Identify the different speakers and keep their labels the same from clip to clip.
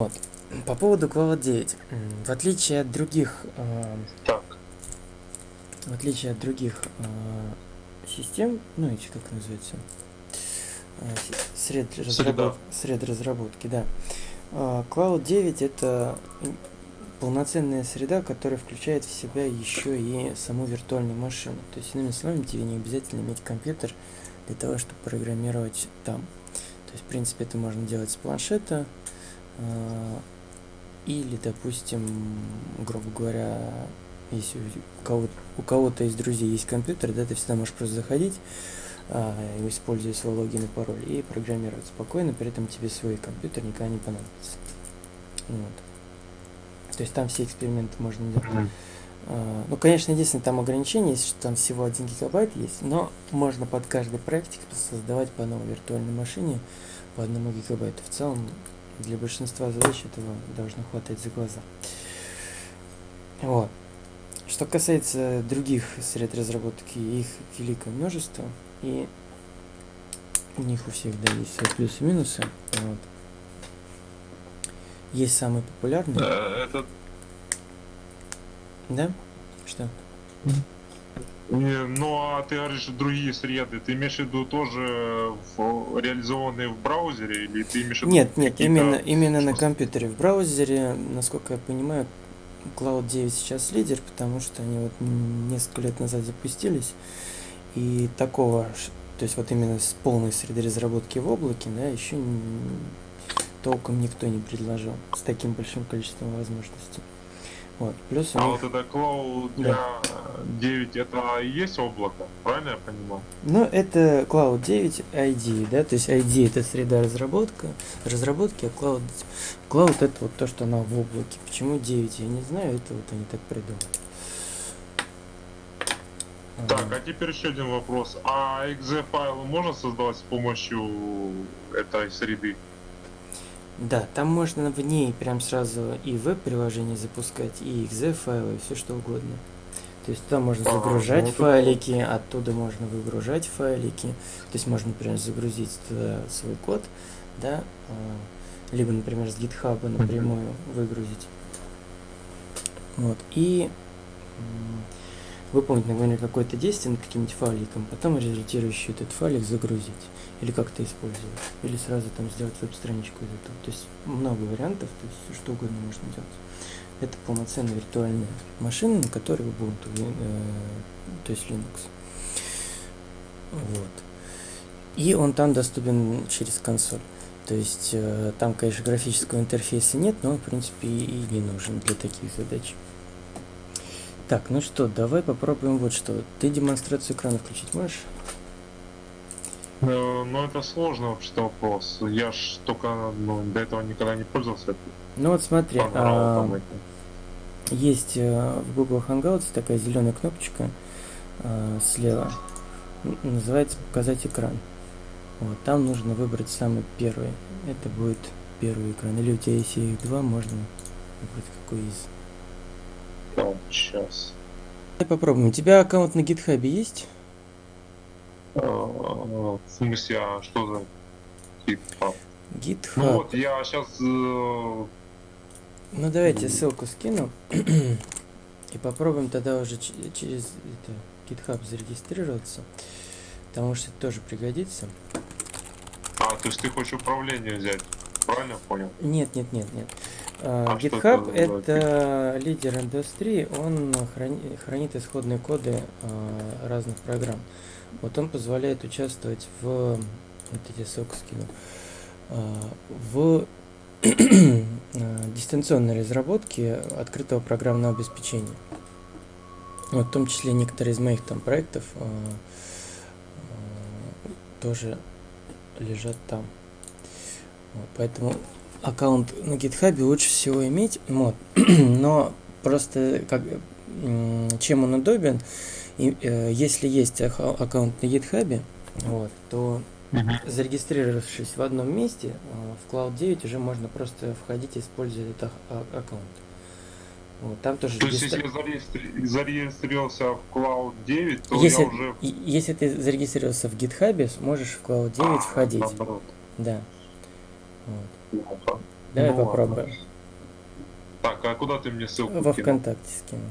Speaker 1: Вот. По поводу Cloud 9. В отличие от других, э,
Speaker 2: Так,
Speaker 1: в отличие от других э, систем, ну эти как называется, э, сред, разработ- сред разработки, да. Э, Cloud 9 это полноценная среда, которая включает в себя еще и саму виртуальную машину. То есть, иными словами, тебе не обязательно иметь компьютер для того, чтобы программировать там. То есть, в принципе, это можно делать с планшета, или, допустим, грубо говоря, если у кого-то, у кого-то из друзей есть компьютер, да, ты всегда можешь просто заходить, а, используя свой логин и пароль, и программировать спокойно, при этом тебе свой компьютер никогда не понадобится. Вот. То есть там все эксперименты можно делать.
Speaker 2: Мгм.
Speaker 1: А, Ну, конечно, единственное, там ограничение есть, что там всего 1 гигабайт есть, но можно под каждый проектик создавать по новой виртуальной машине по одному гигабайту. В целом, для большинства задач этого должно хватать за глаза. Вот. Что касается других сред разработки, их великое множество, и у них у всех, да, есть свои плюсы и минусы. Вот. Есть самый популярный,
Speaker 2: Э, Это
Speaker 1: да? Что?
Speaker 2: Не, Ну, а ты говоришь, другие среды, ты имеешь в виду тоже в- реализованные в браузере, или ты имеешь в виду
Speaker 1: Нет, нет, именно, именно на компьютере. В браузере, насколько я понимаю, Cloud 9 сейчас лидер, потому что они вот несколько лет назад запустились. И такого, то есть вот именно с полной среды разработки в облаке, да, еще толком никто не предложил с таким большим количеством возможностей. Вот. Плюс
Speaker 2: А
Speaker 1: них,
Speaker 2: вот это Cloud
Speaker 1: Да.
Speaker 2: 9, это и есть облако, правильно я понимаю?
Speaker 1: ну, это Cloud 9 ID, да, то есть ID это среда разработка, разработки, а Cloud, Cloud это вот то, что она в облаке. Почему 9, я не знаю, это вот они так придумали.
Speaker 2: Так, а теперь еще один вопрос. А exe файлы можно создавать с помощью этой среды?
Speaker 1: Да, там можно в ней прям сразу и веб-приложение запускать, и exe файлы, и все что угодно. То есть туда можно загружать
Speaker 2: ну это
Speaker 1: файлики, оттуда можно выгружать файлики. То есть можно, например, загрузить туда свой код, да, а, либо, например, с GitHub напрямую выгрузить. Вот, и выполнить, например, какое-то действие над каким-нибудь файликом, потом результирующий этот файлик загрузить или как-то использовать, или сразу там сделать веб-страничку из этого. То есть много вариантов, то есть что угодно можно делать. Это полноценная виртуальная машина, на которой Ubuntu, э, то есть Linux. Вот. И он там доступен через консоль. То есть э, там, конечно, графического интерфейса нет, но он, в принципе, и, не нужен для таких задач. Так, ну что, давай попробуем вот что. Ты демонстрацию экрана включить можешь?
Speaker 2: Э, Ну, это сложный вообще-то вопрос. Я ж только ну, до этого никогда не пользовался
Speaker 1: Ну вот смотри, а, есть э, в Google Hangouts такая зеленая кнопочка э, слева. Называется показать экран. Вот, там нужно выбрать самый первый. Это будет первый экран. Или у тебя если их два, можно выбрать какой из.
Speaker 2: Так, сейчас.
Speaker 1: Давай попробуем. У тебя аккаунт на GitHub есть?
Speaker 2: Э, В смысле, а что за типа?
Speaker 1: GitHub.
Speaker 2: Ну вот, я сейчас...
Speaker 1: Ну давай я тебе ссылку скину. И попробуем тогда уже через это, GitHub зарегистрироваться. Потому что это тоже пригодится.
Speaker 2: А, то есть ты хочешь управление взять? Правильно понял?
Speaker 1: Нет, нет, нет, нет. А,
Speaker 2: А
Speaker 1: GitHub
Speaker 2: это
Speaker 1: лидер индустрии, он храни- хранит исходные коды а, разных программ. Вот он позволяет участвовать в, вот тебе ссылку скину, а, в дистанционной разработке открытого программного обеспечения. Вот, в том числе некоторые из моих там проектов а, тоже лежат там. Вот, поэтому аккаунт на GitHub лучше всего иметь, вот. но просто как, чем он удобен, и, э, если есть аккаунт на GitHub, вот, то зарегистрировавшись в одном месте, э, в Cloud 9 уже можно просто входить и использовать этот а- аккаунт. Вот, там тоже
Speaker 2: То есть, если я зарегистри- зарегистрировался в Cloud 9, то
Speaker 1: Если-
Speaker 2: я уже...
Speaker 1: Если ты зарегистрировался в GitHub, сможешь в Cloud 9
Speaker 2: А,
Speaker 1: входить.
Speaker 2: наоборот.
Speaker 1: Да. Вот.
Speaker 2: Плохо.
Speaker 1: Давай
Speaker 2: Ну ладно.
Speaker 1: попробуем.
Speaker 2: Так, а куда ты мне ссылку
Speaker 1: Во
Speaker 2: кинул?
Speaker 1: ВКонтакте скину.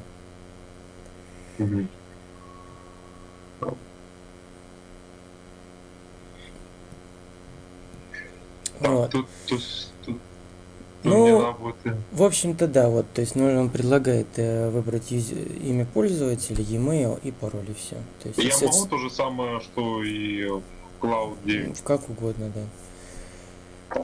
Speaker 2: Так,
Speaker 1: Вот.
Speaker 2: тут, тут, тут, тут
Speaker 1: Ну,
Speaker 2: э,
Speaker 1: В общем-то, да, вот, то есть ну, он предлагает э, выбрать юз- имя пользователя, e-mail и пароль, и все. То есть
Speaker 2: Я
Speaker 1: если
Speaker 2: могу то же самое, что и в Cloud 9.
Speaker 1: в- как угодно, да.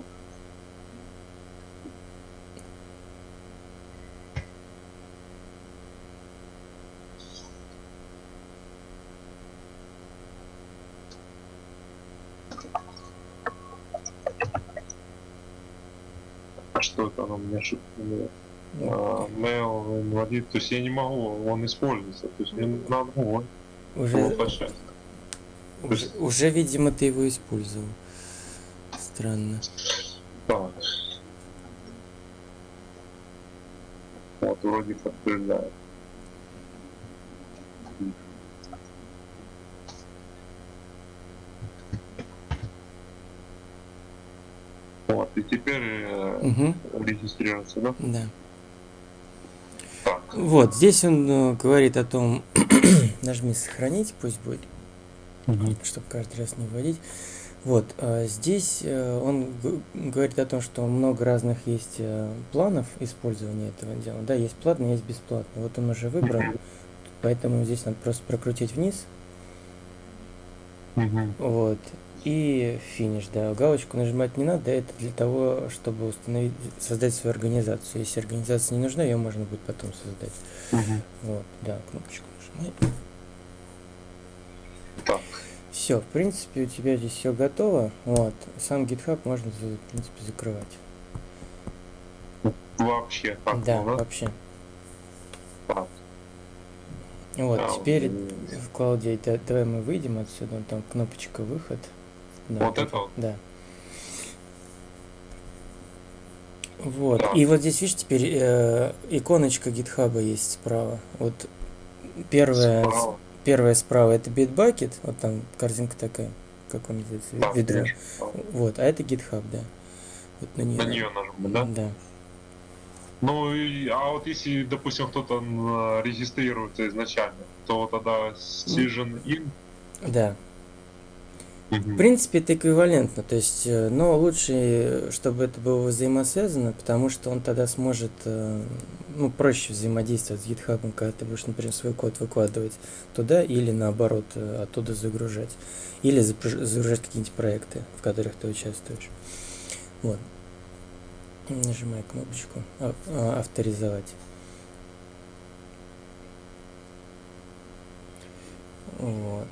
Speaker 2: А
Speaker 1: Ну,
Speaker 2: А, Mail инвалид, то есть я не могу, он используется, то есть мне надо его
Speaker 1: уже, уже, уже, видимо, ты его использовал. Странно.
Speaker 2: Так. Вот, вроде подтверждает. Вот, и теперь э,
Speaker 1: Угу,
Speaker 2: регистрироваться, да?
Speaker 1: да.
Speaker 2: Так.
Speaker 1: Вот, здесь он э, говорит о том, нажми сохранить, пусть будет, чтобы каждый раз не вводить. Вот, а здесь э, он говорит о том, что много разных есть э, планов использования этого дела. Да, есть платный, есть бесплатный. Вот он уже выбрал,
Speaker 2: Мгм.
Speaker 1: поэтому здесь надо просто прокрутить вниз,
Speaker 2: Мгм.
Speaker 1: вот, и финиш, да. Галочку нажимать не надо, это для того, чтобы установить, создать свою организацию. Если организация не нужна, ее можно будет потом создать.
Speaker 2: Мгм.
Speaker 1: Вот, да, кнопочку нажимай.
Speaker 2: Так.
Speaker 1: Все, в принципе, у тебя здесь все готово. Вот. Сам GitHub можно, в принципе, закрывать.
Speaker 2: Вообще, так,
Speaker 1: да,
Speaker 2: да?
Speaker 1: вообще.
Speaker 2: Так.
Speaker 1: Вот,
Speaker 2: А,
Speaker 1: теперь в Cloud да- давай мы выйдем отсюда, там кнопочка выход. Да,
Speaker 2: Вот это вот?
Speaker 1: Да. Вот.
Speaker 2: Так.
Speaker 1: И вот здесь, видишь, теперь э, иконочка GitHub есть справа. Вот первая,
Speaker 2: Справа.
Speaker 1: первая справа это Bitbucket, вот там корзинка такая, как он называется,
Speaker 2: Так,
Speaker 1: ведро.
Speaker 2: конечно.
Speaker 1: Вот, а это GitHub, да. Вот на нее.
Speaker 2: На нее нажму, да?
Speaker 1: Да.
Speaker 2: Ну, и- а вот если, допустим, кто-то м, регистрируется изначально, то тогда Season In.
Speaker 1: Да. В принципе, это эквивалентно, то есть, э, но лучше, чтобы это было взаимосвязано, потому что он тогда сможет, э, ну, проще взаимодействовать с GitHub, когда ты будешь, например, свой код выкладывать туда или наоборот э, оттуда загружать, или загружать какие-нибудь проекты, в которых ты участвуешь. Вот. Нажимай кнопочку «А- а, авторизовать. Вот.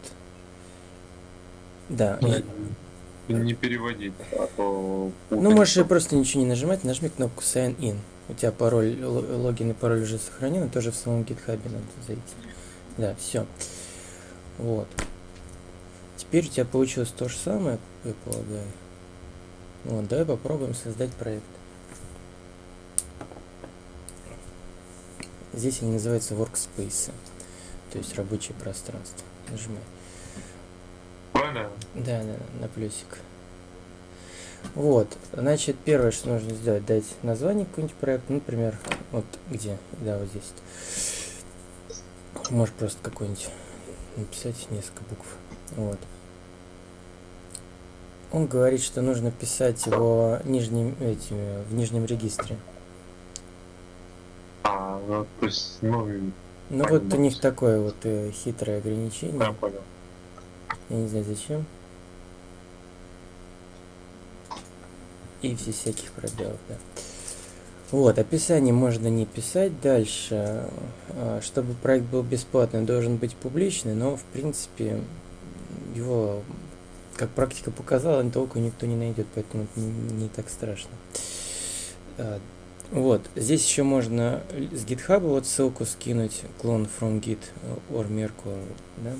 Speaker 1: Да, и-
Speaker 2: Не переводить, а то...
Speaker 1: Ну, можешь просто ничего не нажимать, нажми кнопку Sign In. У тебя пароль, логин и пароль уже сохранены, тоже в самом GitHub надо зайти. Да, все. Вот. Теперь у тебя получилось то же самое, я полагаю. Вот, давай попробуем создать проект. Здесь они называются workspace, то есть рабочее пространство. Нажимай. Да, да, на плюсик. Вот, значит, первое, что нужно сделать, дать название какой-нибудь проекту, например, вот где, да, вот здесь. Можешь просто какой-нибудь написать несколько букв. Вот. Он говорит, что нужно писать его нижним, этими, в нижнем регистре.
Speaker 2: А, ну, то есть, ну,
Speaker 1: Ну вот у них такое вот э, хитрое ограничение.
Speaker 2: я понял.
Speaker 1: Я не знаю зачем. И все всяких пробелов, да. Вот, описание можно не писать дальше. А, Чтобы проект был бесплатный, должен быть публичный, но в принципе его, как практика показала, толку никто не найдет, поэтому это не, так страшно. А, Вот, здесь еще можно с GitHub вот ссылку скинуть, клон from git or Merkle, да?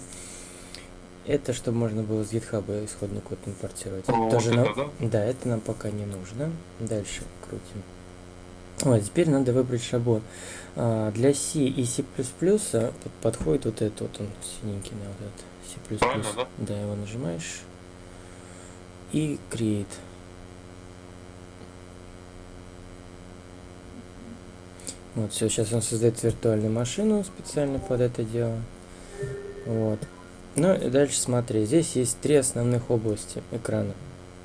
Speaker 1: Это чтобы можно было с GitHub исходный код импортировать.
Speaker 2: Вот
Speaker 1: тоже
Speaker 2: это,
Speaker 1: нам-
Speaker 2: да?
Speaker 1: да, это нам пока не нужно. Дальше крутим. Вот, теперь надо выбрать шаблон. А, для C и C++ под- подходит вот этот вот он синенький, да, вот этот C++.
Speaker 2: Правильно, да?
Speaker 1: Да, его нажимаешь. И create. Вот, все, сейчас он создает виртуальную машину специально под это дело. Вот. Ну и дальше смотри, здесь есть три основных области экрана.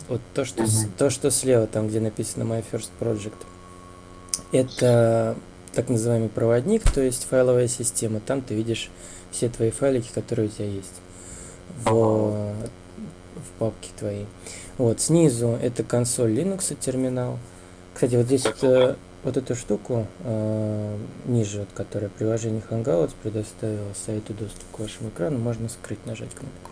Speaker 1: Вот то, что, с-
Speaker 2: Мгм.
Speaker 1: то, что слева, там, где написано My First Project, это так называемый проводник, то есть файловая система. Там ты видишь все твои файлики, которые у тебя есть в, в папке твоей. Вот, снизу это консоль Linux терминал. Кстати, вот здесь вот, э, вот эту штуку э, ниже, вот, которая приложение Hangouts предоставила сайту доступ к вашему экрану, можно скрыть, нажать кнопку,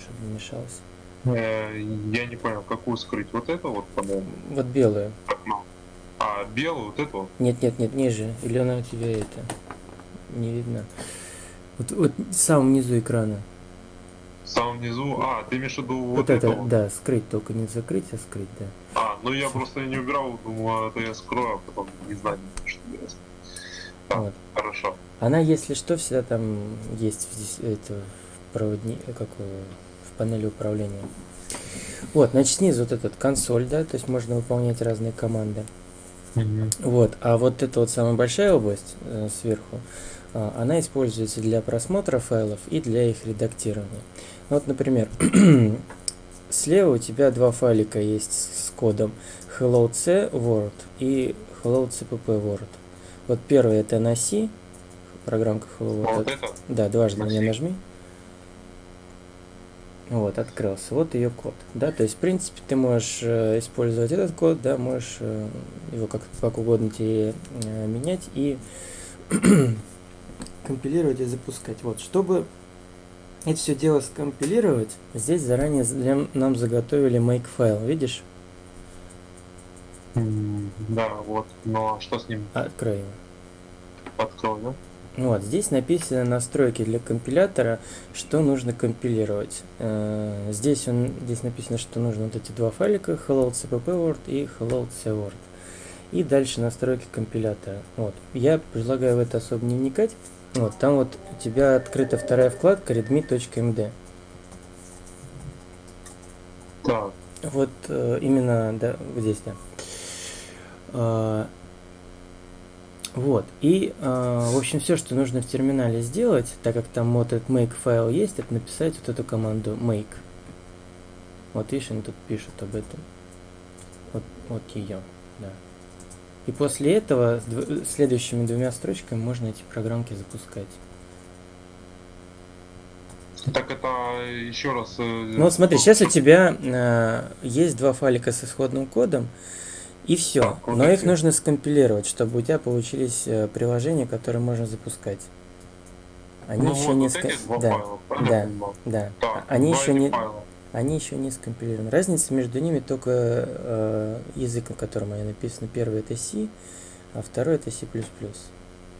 Speaker 1: чтобы не мешалось.
Speaker 2: Э, Я не понял, какую скрыть? Вот это вот, по-моему.
Speaker 1: Вот белую.
Speaker 2: окно. А, белую, вот эту?
Speaker 1: Нет, нет, нет, ниже. Или она у тебя это не видно. Вот, вот в самом низу экрана.
Speaker 2: В самом низу. А, ты имеешь в виду вот,
Speaker 1: Вот,
Speaker 2: это?
Speaker 1: это,
Speaker 2: вот?
Speaker 1: да, скрыть, только не закрыть, а скрыть, да.
Speaker 2: А, ну я просто не убирал, думаю, это я скрою, а потом не знаю, что делать. Так,
Speaker 1: Вот.
Speaker 2: хорошо.
Speaker 1: Она, если что, всегда там есть здесь это в проводни, как в панели управления. Вот, значит, снизу вот этот консоль, да, то есть можно выполнять разные команды. Вот, а вот эта вот самая большая область э, сверху, а, она используется для просмотра файлов и для их редактирования. Вот, например, слева у тебя два файлика есть с кодом hello c word и hello cpp word. Вот первый это на C, программка hello
Speaker 2: А
Speaker 1: word.
Speaker 2: вот это?
Speaker 1: Да, дважды на нее нажми. Вот, открылся. Вот ее код. Да, то есть, в принципе, ты можешь э, использовать этот код, да, можешь э, его как, как угодно тебе э, менять и компилировать и запускать. Вот, чтобы это все дело скомпилировать, здесь заранее для, нам заготовили make файл, видишь?
Speaker 2: М, Да, вот. Но что с ним?
Speaker 1: Открой его.
Speaker 2: Открой, да?
Speaker 1: Вот, здесь написаны настройки для компилятора, что нужно компилировать. Э, Здесь, он, здесь написано, что нужно вот эти два файлика, hello cpp word и hello c word. И дальше настройки компилятора. Вот. Я предлагаю в это особо не вникать. Вот, там вот у тебя открыта вторая вкладка readme.md.
Speaker 2: Так.
Speaker 1: Вот э, именно, да, вот здесь, да. А, вот, и, а, в общем, все, что нужно в терминале сделать, так как там вот этот make файл есть, это написать вот эту команду make. Вот видишь, они тут пишут об этом. Вот, вот ее, да. И после этого следующими двумя строчками можно эти программки запускать.
Speaker 2: Так это еще раз... э,
Speaker 1: Ну вот смотри, сейчас у тебя э, есть два файлика с исходным кодом, и все. Но их нужно скомпилировать, чтобы у тебя получились э, приложения, которые можно запускать. Они
Speaker 2: ну
Speaker 1: еще
Speaker 2: вот,
Speaker 1: не
Speaker 2: два
Speaker 1: да,
Speaker 2: файла,
Speaker 1: да. да.
Speaker 2: Так,
Speaker 1: Они еще не,
Speaker 2: файла.
Speaker 1: Они еще не скомпилированы. Разница между ними только э, язык, на котором они написаны. Первый это C, а второй это C++.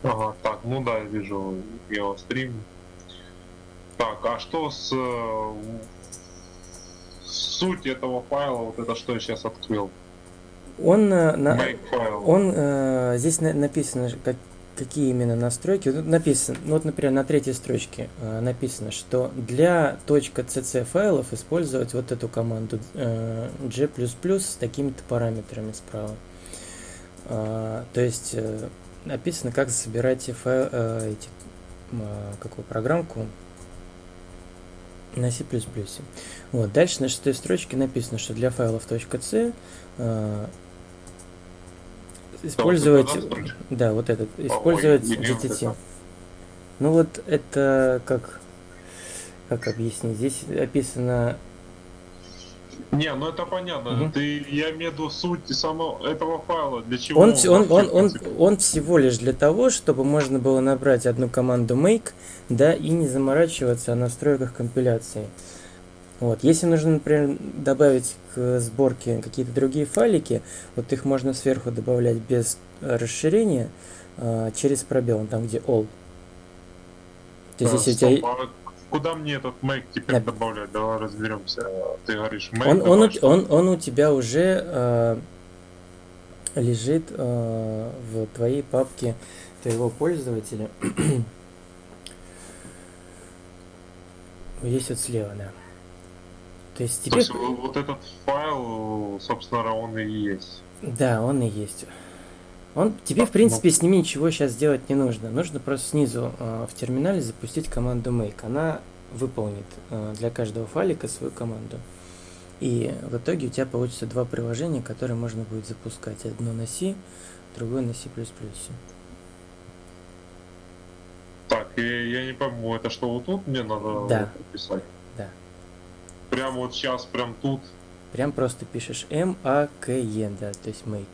Speaker 2: Ага, так, ну да, я вижу его стрим. Так, а что с э, суть этого файла, вот это что я сейчас открыл?
Speaker 1: Он э, на. Он э, здесь на- написано, как, какие именно настройки. Тут написано, ну вот, например, на третьей строчке э, написано, что для .cc файлов использовать вот эту команду э, g++ с такими-то параметрами справа. А, то есть э, написано, как собирать файл, э, эти, а, какую программку на C++. Вот, дальше на шестой строчке написано, что для файлов .c э, использовать, да, вот этот, использовать GTT. Ну вот это как, как объяснить? Здесь описано,
Speaker 2: Не, ну это понятно.
Speaker 1: Мгм.
Speaker 2: Ты, я имею в виду суть самого этого файла. Для чего
Speaker 1: он, он, он, он,
Speaker 2: принципе?
Speaker 1: он всего лишь для того, чтобы можно было набрать одну команду make, да, и не заморачиваться о настройках компиляции. Вот. Если нужно, например, добавить к сборке какие-то другие файлики, вот их можно сверху добавлять без э, расширения э, через пробел, там где all. То есть,
Speaker 2: А,
Speaker 1: если у тебя...
Speaker 2: стоп, а Куда мне этот make теперь
Speaker 1: Да.
Speaker 2: добавлять? Давай разберемся. Ты говоришь make.
Speaker 1: Он, он, у, он, он у тебя уже э, лежит э, в твоей папке твоего пользователя. Здесь вот слева, да. То есть
Speaker 2: То
Speaker 1: тебе...
Speaker 2: есть вот этот файл, собственно, он и есть.
Speaker 1: Да, он и есть. Он тебе, в принципе, с ними ничего сейчас делать не нужно. Нужно просто снизу э, в терминале запустить команду make. Она выполнит э, для каждого файлика свою команду. И в итоге у тебя получится два приложения, которые можно будет запускать. Одно на C, другое на C++.
Speaker 2: Так, и я не пойму, это что вот тут мне надо
Speaker 1: Да.
Speaker 2: писать?
Speaker 1: Да.
Speaker 2: Прям вот сейчас, прям тут.
Speaker 1: Прям просто пишешь M, A, K, E, да, то есть make.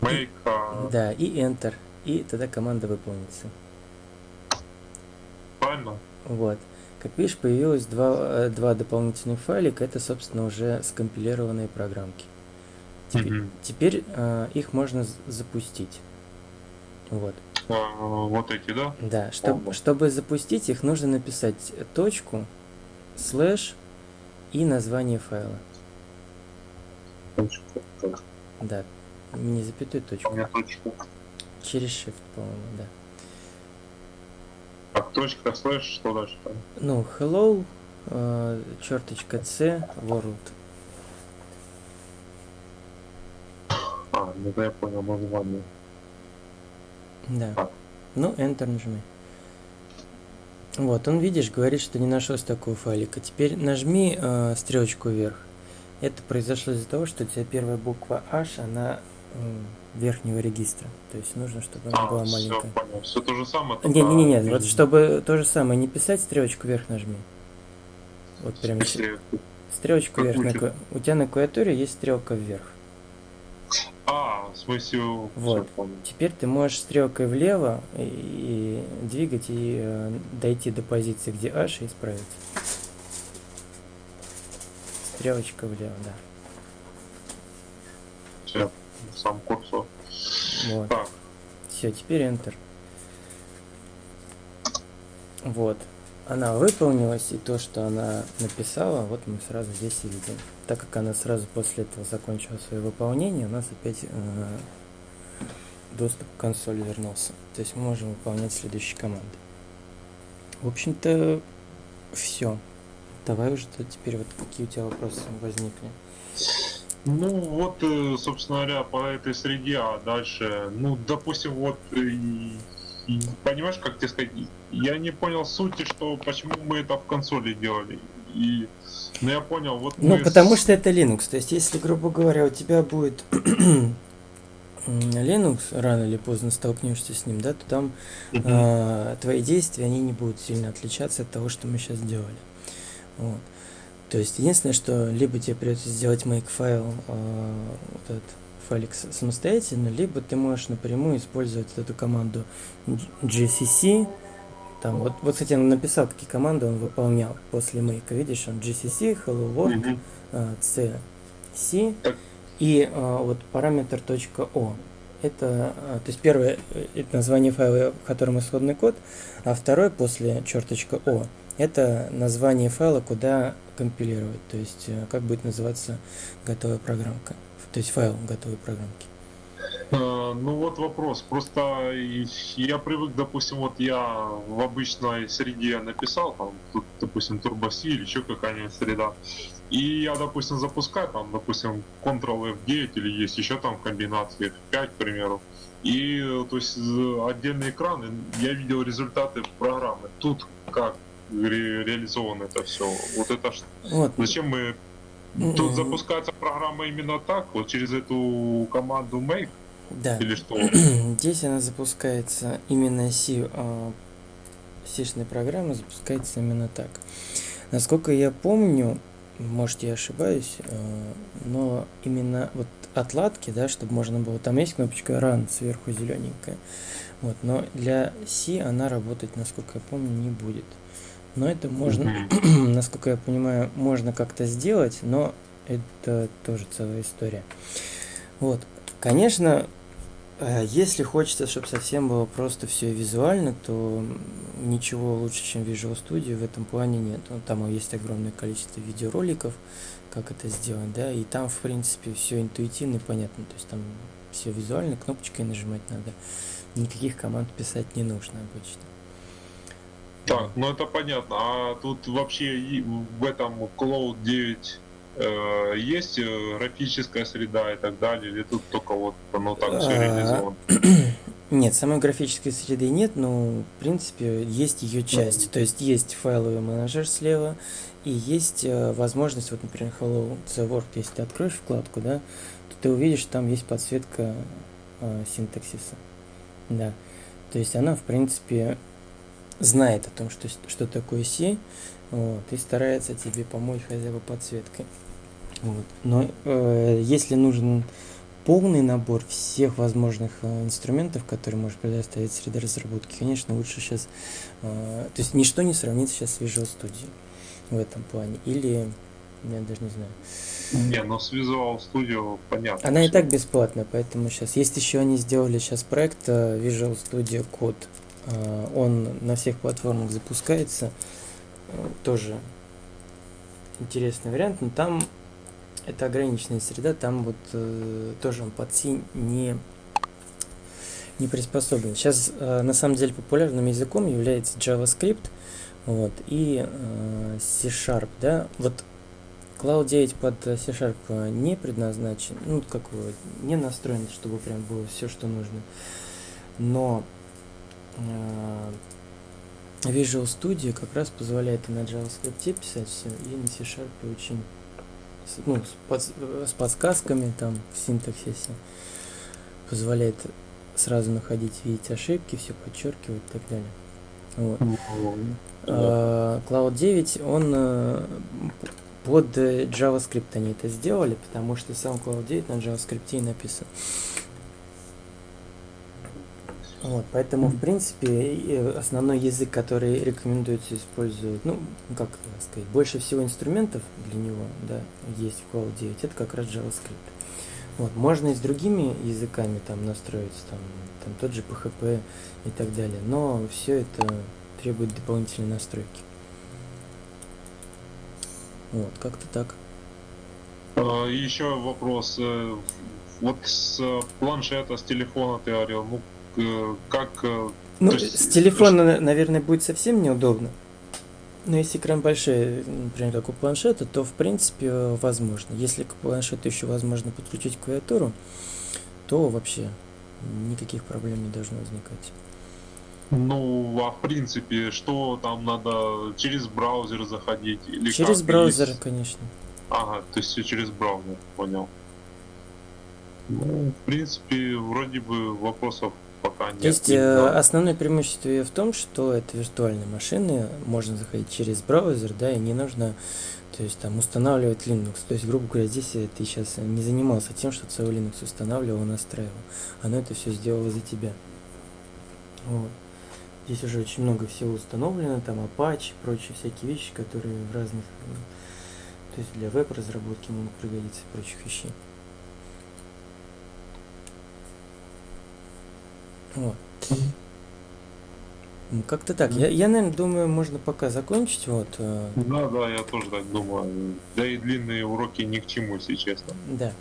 Speaker 2: Make, а,
Speaker 1: Да, и Enter. И тогда команда выполнится.
Speaker 2: правильно?
Speaker 1: Вот. Как видишь, появилось два, э, два дополнительных файлика. Это, собственно, уже скомпилированные программки. Теперь,
Speaker 2: Мгм.
Speaker 1: теперь э, их можно запустить. Вот.
Speaker 2: А, вот эти, да?
Speaker 1: Да, чтоб- чтобы запустить их, нужно написать точку, слэш и название файла.
Speaker 2: Точка.
Speaker 1: Да, не запятой
Speaker 2: У
Speaker 1: точку.
Speaker 2: меня точка.
Speaker 1: Через shift, по-моему, да.
Speaker 2: Так, точка, слэш, что дальше там?
Speaker 1: Ну, hello, э, черточка c, world.
Speaker 2: А, ну да, я понял, название.
Speaker 1: Да. Ну, Enter нажми. Вот, он, видишь, говорит, что не нашлось такого файлика. Теперь нажми э, стрелочку вверх. Это произошло из-за того, что у тебя первая буква H, она м, верхнего регистра. То есть нужно, чтобы она
Speaker 2: А,
Speaker 1: была
Speaker 2: все,
Speaker 1: маленькая.
Speaker 2: понял. Все то же самое.
Speaker 1: Не-не-не,
Speaker 2: только
Speaker 1: вот чтобы то же самое не писать, стрелочку вверх нажми. Вот прям стрелочку вверх. На, у тебя на клавиатуре есть стрелка вверх.
Speaker 2: Смысле,
Speaker 1: Вот. Теперь ты можешь стрелкой влево и, и двигать и э, дойти до позиции, где H и исправить. Стрелочка влево, да.
Speaker 2: Всё, сам курсор.
Speaker 1: Вот.
Speaker 2: Так,
Speaker 1: Все, теперь Enter. Вот. Она выполнилась, и то, что она написала, вот мы сразу здесь и видим. Так как она сразу после этого закончила свое выполнение, у нас опять э, доступ к консоли вернулся. То есть мы можем выполнять следующие команды. В общем-то, все. Давай уже то теперь вот какие у тебя вопросы возникли.
Speaker 2: ну вот, э, собственно говоря, по этой среде, а дальше, ну, допустим, вот, понимаешь, как тебе сказать, я не понял сути, что почему мы это в консоли делали. И, ну, я понял, вот
Speaker 1: Ну,
Speaker 2: мы
Speaker 1: потому что это Linux. То есть, если, грубо говоря, у тебя будет Linux, рано или поздно столкнешься с ним, да, то там а, твои действия, они не будут сильно отличаться от того, что мы сейчас делали. Вот. То есть, единственное, что либо тебе придется сделать make файл, а, вот этот с- самостоятельно, либо ты можешь напрямую использовать эту команду gcc, там, вот, вот, кстати, он написал, какие команды он выполнял после make, видишь, он gcc, hello world,
Speaker 2: Мгм.
Speaker 1: а, C, C
Speaker 2: Так.
Speaker 1: и а, вот параметр .o. Это, а, то есть первое э, это название файла, в котором исходный код, а второй после черточка .o это название файла, куда компилировать, то есть э, как будет называться готовая программка, то есть файл готовой программки.
Speaker 2: Э, Ну вот вопрос. Просто я привык, допустим, вот я в обычной среде написал, там, тут, допустим, TurboC или еще какая-нибудь среда. И я, допустим, запускаю, там, допустим, Ctrl F9 или есть еще там комбинации F5, к примеру. И, э, то есть, з- отдельный экран, я видел результаты программы. Тут как ре- реализовано это все? Вот это
Speaker 1: Вот.
Speaker 2: зачем мы
Speaker 1: М,
Speaker 2: Тут запускается программа именно так, вот через эту команду make
Speaker 1: Да.
Speaker 2: или что?
Speaker 1: Здесь она запускается именно C, а, C-шная программа запускается именно так. Насколько я помню, может я ошибаюсь, э, но именно вот отладки, да, чтобы можно было, там есть кнопочка Run сверху зелененькая, вот, но для C она работать, насколько я помню, не будет. Но это можно, насколько я понимаю, можно как-то сделать, но это тоже целая история. Вот, конечно, э, если хочется, чтобы совсем было просто все визуально, то ничего лучше, чем Visual Studio в этом плане нет. Ну, Там есть огромное количество видеороликов, как это сделать, да, и там, в принципе, все интуитивно и понятно. То есть там все визуально, кнопочкой нажимать надо. Никаких команд писать не нужно обычно.
Speaker 2: Так, ну это понятно. А тут вообще в этом Cloud 9 э, есть э, графическая среда и так далее, или тут только вот оно так все
Speaker 1: А,
Speaker 2: реализовано?
Speaker 1: Нет, самой графической среды нет, но в принципе есть ее часть. То есть есть файловый менеджер слева, и есть э, возможность, вот, например, Hello the World, если ты откроешь вкладку, да, то ты увидишь, там есть подсветка э, синтаксиса. Да. То есть она, в принципе, знает о том, что, что такое C, вот, и старается тебе помочь хотя бы подсветкой. Вот. Но э, если нужен полный набор всех возможных э, инструментов, которые может предоставить среда разработки, конечно, лучше сейчас... э, то есть ничто не сравнится сейчас с Visual Studio в этом плане. Или, я даже не знаю.
Speaker 2: Не, ну с Visual Studio понятно.
Speaker 1: Она и так бесплатная, поэтому сейчас... Есть еще они сделали сейчас проект э, Visual Studio Code. Э, Он на всех платформах запускается. Э, Тоже интересный вариант, но там это ограниченная среда, там вот э, тоже он под C не, не приспособлен. Сейчас э, на самом деле популярным языком является JavaScript вот, и э, C-Sharp, да, вот Cloud 9 под C-Sharp не предназначен, ну, как его, не настроен, чтобы прям было все, что нужно. Но Visual Studio как раз позволяет и на JavaScript писать все, и на C-Sharp очень ну, с, э, с подсказками там в синтаксисе позволяет сразу находить, видеть ошибки, все подчеркивать и так далее. Вот. А, Cloud 9, он э, под э, JavaScript они это сделали, потому что сам Cloud 9 на JavaScript и написан. Вот, поэтому, в принципе, э, основной язык, который рекомендуется использовать, ну, как сказать, больше всего инструментов для него, да, есть в Cloud 9, это как раз JavaScript. Вот, можно и с другими языками там настроиться, там, там тот же PHP и так далее, но все это требует дополнительной настройки. Вот, как-то так.
Speaker 2: А, Еще вопрос. э, Вот с э, планшета, с телефона ты говорил, ну как э,
Speaker 1: Ну,
Speaker 2: есть,
Speaker 1: с телефона, на- наверное, будет совсем неудобно. Но если экран большой, например, как у планшета, то в принципе э, возможно. Если к планшету еще возможно подключить клавиатуру, то вообще никаких проблем не должно возникать.
Speaker 2: Ну, а в принципе, что там надо через браузер заходить или
Speaker 1: Через
Speaker 2: как?
Speaker 1: браузер,
Speaker 2: Есть-
Speaker 1: конечно.
Speaker 2: Ага, то есть все через браузер, понял. Ну, в принципе, вроде бы вопросов нет.
Speaker 1: То есть э, основное преимущество её в том, что это виртуальные машины, можно заходить через браузер, да, и не нужно, то есть там устанавливать Linux. То есть, грубо говоря, здесь э, ты сейчас не занимался тем, что целый Linux устанавливал, настраивал. Оно это все сделало за тебя. Вот. Здесь уже очень много всего установлено, там Apache, прочие всякие вещи, которые в разных, э, то есть для веб-разработки могут пригодиться и прочих вещей. Вот. Ну, Как-то так. Я, я, наверное, думаю, можно пока закончить. Вот. э,
Speaker 2: Да, да, я тоже так думаю. Да и длинные уроки ни к чему, если честно.
Speaker 1: Да.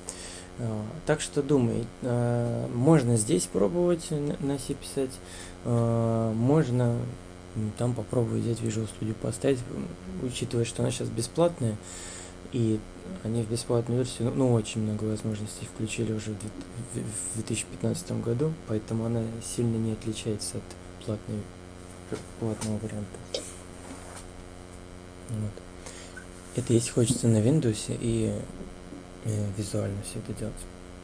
Speaker 1: Э, Так что думай, э, можно здесь пробовать на C писать, можно там попробовать взять Visual Studio поставить, учитывая, что она сейчас бесплатная, и они в бесплатную версию, ну, очень много возможностей включили уже в две- в 2015 году, поэтому она сильно не отличается от платной, платного варианта. Вот. Это если хочется на Windows и э, визуально все это делать.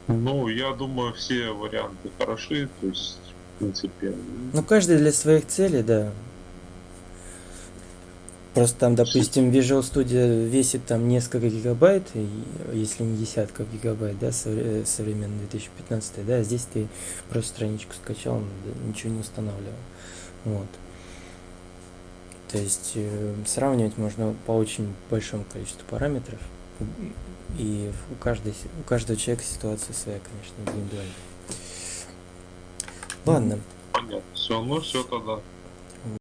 Speaker 2: Ну, я думаю, все варианты хороши, то есть, в принципе,
Speaker 1: Ну, каждый для своих целей, да. Просто там, допустим, Visual Studio весит там несколько гигабайт, если не десятков гигабайт, да, э, современный 2015, да, здесь ты просто страничку скачал, ничего не устанавливал. Вот. То есть э, сравнивать можно по очень большому количеству параметров. И у, каждой, у каждого человека ситуация своя, конечно, индивидуальная. Ладно.
Speaker 2: понятно. Все, ну все тогда.